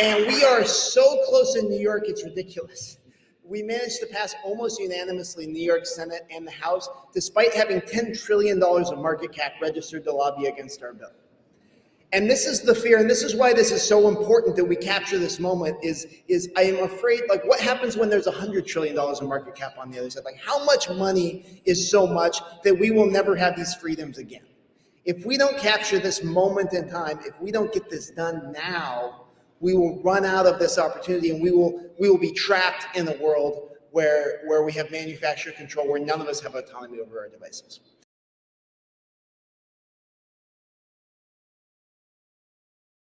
And we are so close in New York, it's ridiculous. We managed to pass almost unanimously New York Senate and the House, despite having $10 trillion of market cap registered to lobby against our bill. And this is the fear, and this is why this is so important that we capture this moment is, is I am afraid, like what happens when there's $100 trillion of market cap on the other side? Like how much money is so much that we will never have these freedoms again? If we don't capture this moment in time, if we don't get this done now, we will run out of this opportunity and we will, we will be trapped in a world where, where we have manufacturer control, where none of us have autonomy over our devices.